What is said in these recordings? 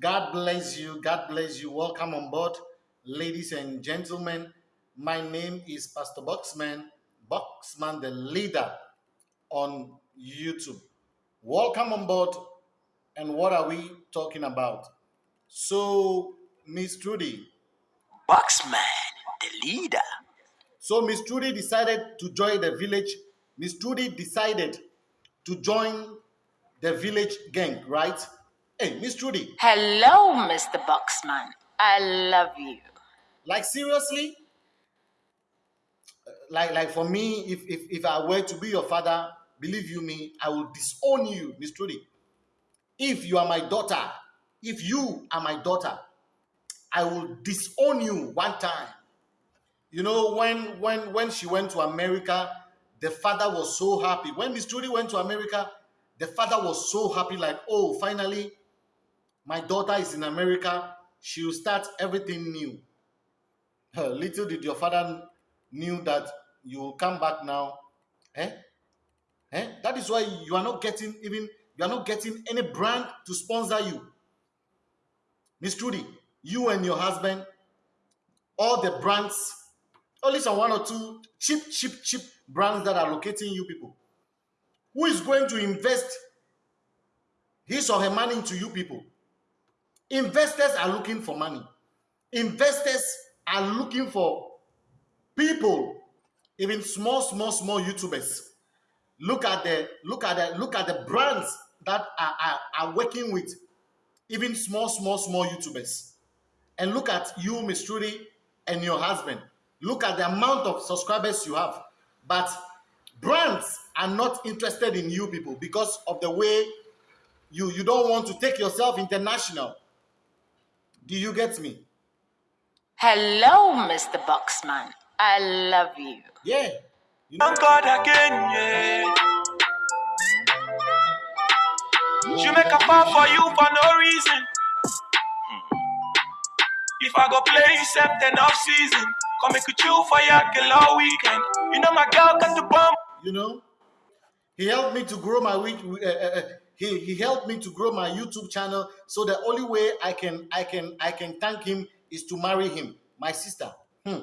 God bless you. God bless you. Welcome on board, ladies and gentlemen. My name is Pastor Boxman, Boxman the leader on YouTube. Welcome on board. And what are we talking about? So, Miss Trudy. Boxman the leader. So, Miss Trudy decided to join the village. Miss Trudy decided to join the village gang, right? Hey, Miss Trudy. Hello, Mr. Boxman. I love you. Like seriously? Like like for me, if if, if I were to be your father, believe you me, I will disown you, Miss Trudy. If you are my daughter, if you are my daughter, I will disown you one time. You know, when when when she went to America, the father was so happy. When Miss Trudy went to America, the father was so happy, like, oh, finally, my daughter is in America. She will start everything new. Little did your father knew that you will come back now. Eh? Eh? That is why you are not getting even you are not getting any brand to sponsor you. Miss Trudy, you and your husband, all the brands, only some one or two cheap, cheap, cheap brands that are locating you people. Who is going to invest his or her money into you people? Investors are looking for money. Investors are looking for people, even small, small, small YouTubers. Look at the look at the look at the brands that are, are, are working with even small, small, small YouTubers. And look at you, Miss Trudy, and your husband. Look at the amount of subscribers you have. But brands are not interested in you people because of the way you you don't want to take yourself international do you get me Hello, Mr. Boxman. I love you. yeah you know, Thank God again, yeah. She make a fall for you for no reason. If I go play except then off season, come make a chill for your girl all weekend. You know my girl got the bomb. you know he helped me to grow my week uh, uh, uh, he, he helped me to grow my youtube channel so the only way i can i can i can thank him is to marry him my sister hmm.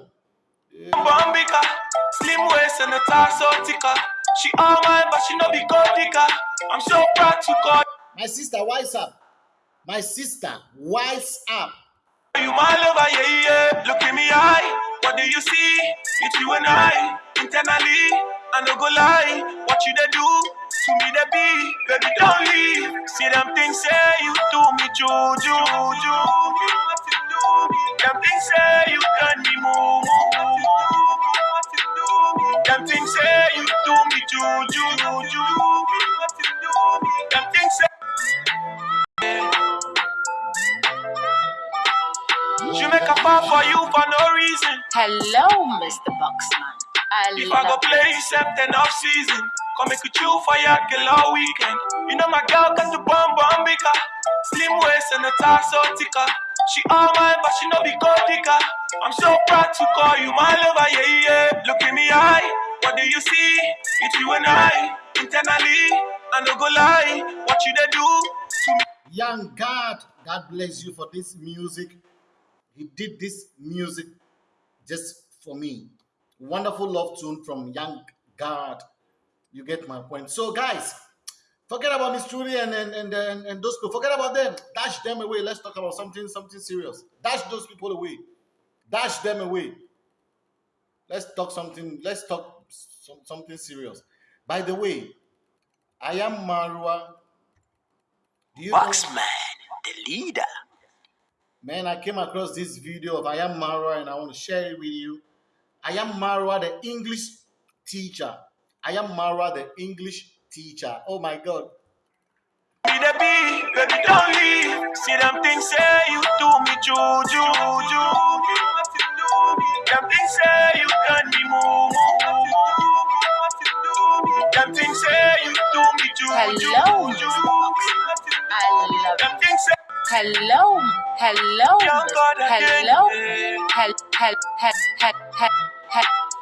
Slim waist and a torso thicker. She all mine, but she no be gold digger. I'm so proud to call my sister wise up my sister wise up you my lover, yeah, yeah. Look in me eye, what do you see? It's you and I, internally. I no go lie, what you they do to me they be, baby don't leave. See them things say you do me juju. Them things say you turn me moo. Them things say you do me juju. Them things say. She make a fall for you for no reason. Hello, Mr. Boxman. I If I go play except then off season, come make a chill for your girl all weekend. You know my girl got the bomb bomb bigger, slim waist and a torso thicker. She all mine, but she no be digger. I'm so proud to call you my lover, yeah yeah. Look in me eye, what do you see? It's you and I, internally. I no go lie, what you they do to me. young god god bless you for this music he did this music just for me wonderful love tune from young god you get my point. So guys forget about miss trudy and and, and and and those people. Forget about them. Dash them away. Let's talk about something something serious. Dash those people away. Dash them away. Let's talk something let's talk some, something serious. By the way i am marwa do you know the leader. Man, I came across this video of I am Marwa and I want to share it with you. I am Marwa, the English teacher. I am Marwa, the English teacher. Oh my God. Be the be, baby, don't leave. See them things say you do me juju, juju. Them things say you turn me moo Them things say you do me juju, Hello, juju. Mr. Boxman. I love Them you. things say Hello, hello, Young God Mr. again, hello, eh.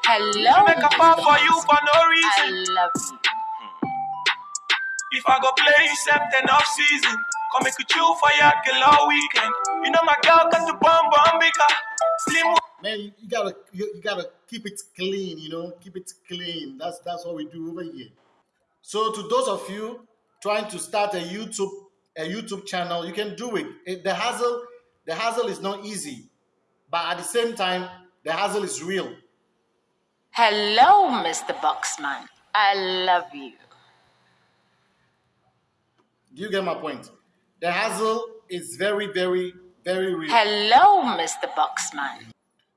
She hello, make a fall Mr. for you for no I love you. Hmm. If I go play except then off season, Come make you chill for your girl all weekend. You know my girl got the bomb bomb bigger. Slim Man, you, you gotta you, you gotta keep it clean, you know, keep it clean. That's that's what we do over here. So to those of you trying to start a YouTube a YouTube channel, you can do it. it the hassle the hassle is not easy, but at the same time, the hassle is real. Hello, Mr. Boxman. I love you. Do you get my point? The hassle is very, very, very real. Hello, Mr. Boxman.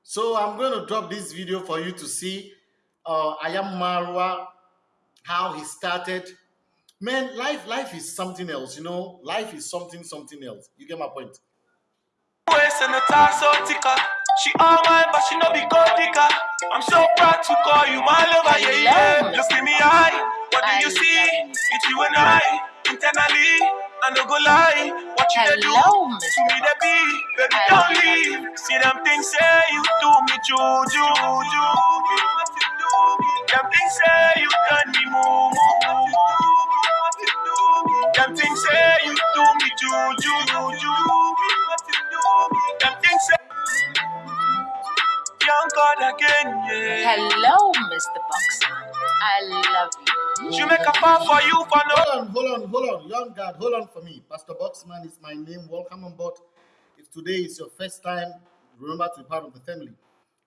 So I'm going to drop this video for you to see uh, I am Marwa, how he started. Man, life, life is something else, you know. Life is something, something else. You get my point? waist and the torso ticker. She all mine, but she no be gold digger. I'm so proud to call you my lover, yeah, yeah. Look in me eye, what do you see? It's you and I, internally. I no go lie, what you dey do? Hello, To me they be, baby don't leave. See them things say you do me juju, juju. Them things say you turn me moo Them things say you do me juju, juju. Hello, Mr. Boxman. I love you. She make a fall for you for no. Hold on, hold on, hold on. Young God, hold on for me. Pastor Boxman is my name. Welcome on board. If today is your first time, remember to be part of the family.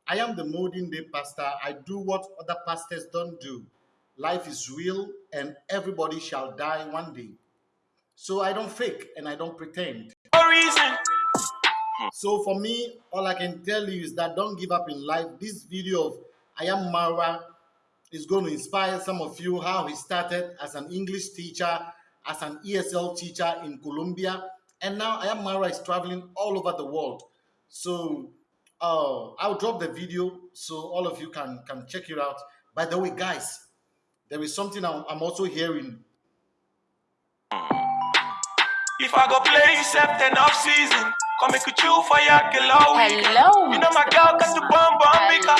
I am the modern day pastor. I do what other pastors don't do. Life is real and everybody shall die one day. So I don't fake and I don't pretend. No reason. So for me, all I can tell you is that don't give up in life. This video of I am Marwa is going to inspire some of you how he started as an English teacher, as an ESL teacher in Colombia, and now I am Marwa is traveling all over the world. So uh, I'll drop the video so all of you can can check it out. By the way, guys, there is something I'm, I'm also hearing. If I go play except then off season, come make you chill for your girl all. Hello, You know my girl got the bomb bomb I bigger.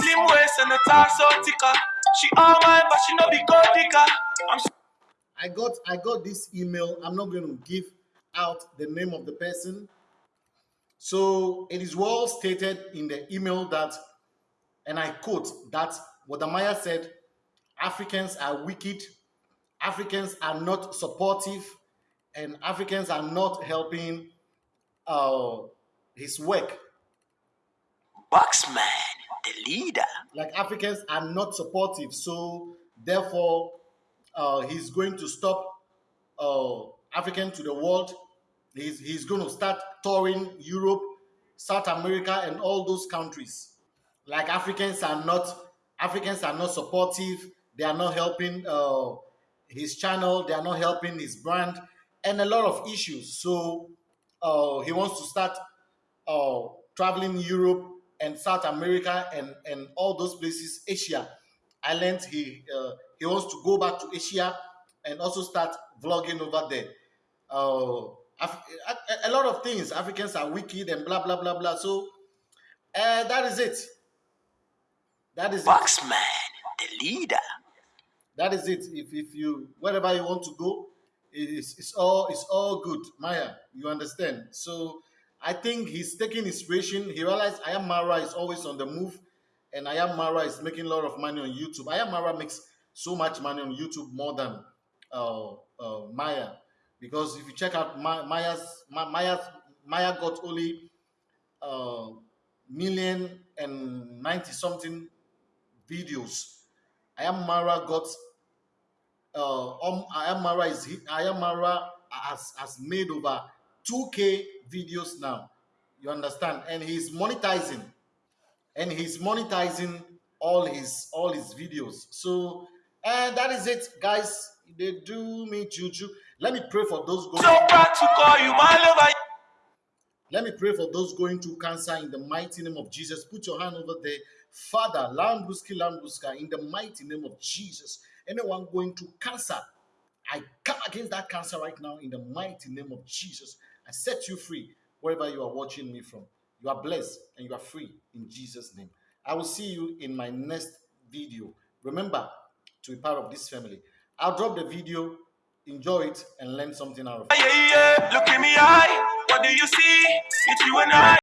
Slim waist and the torso ticker. She all mine, but she no be gold digger. I'm I got I got this email. I'm not going to give out the name of the person. So it is well stated in the email that, and I quote that Wode Maya said, Africans are wicked, Africans are not supportive, and Africans are not helping uh, his work. Boxman, the leader. like Africans are not supportive, so therefore uh, he's going to stop uh, African to the world. He's, he's going to start touring Europe, South America, and all those countries. Like Africans are not Africans are not supportive. They are not helping uh, his channel. They are not helping his brand, and a lot of issues. So uh, he wants to start uh, traveling Europe and South America and, and all those places, Asia. I learned he uh, he wants to go back to Asia and also start vlogging over there. Uh, a, a lot of things. Africans are wicked and blah blah blah blah. So uh, that is it. That is it. Boxman, the leader. That is it. If if you wherever you want to go, it's it's all it's all good. Maya, you understand? So I think he's taking inspiration. He realized I am Marwa is always on the move, and I am Marwa is making a lot of money on YouTube. I am Marwa makes so much money on YouTube more than uh, uh, Maya, because if you check out Ma- Maya's Ma- Maya's Maya got only uh, million and ninety something videos. I am Marwa got uh, um, I am Marwa is I am Marwa has, has made over 2k videos now. You understand? And he's monetizing, and he's monetizing all his all his videos. So, and that is it, guys. They do me juju. Let me pray for those going. so proud to call you my lover. Let me pray for those going through cancer in the mighty name of Jesus. Put your hand over there. Father, Lambuski Lambuska, in the mighty name of Jesus. Anyone going to cancer, I come against that cancer right now in the mighty name of Jesus. I set you free wherever you are watching me from. You are blessed and you are free in Jesus' name. I will see you in my next video. Remember to be part of this family. I'll drop the video enjoy it and learn something out of it. Yeah, yeah, look in me eye. What do you see? It's you and I.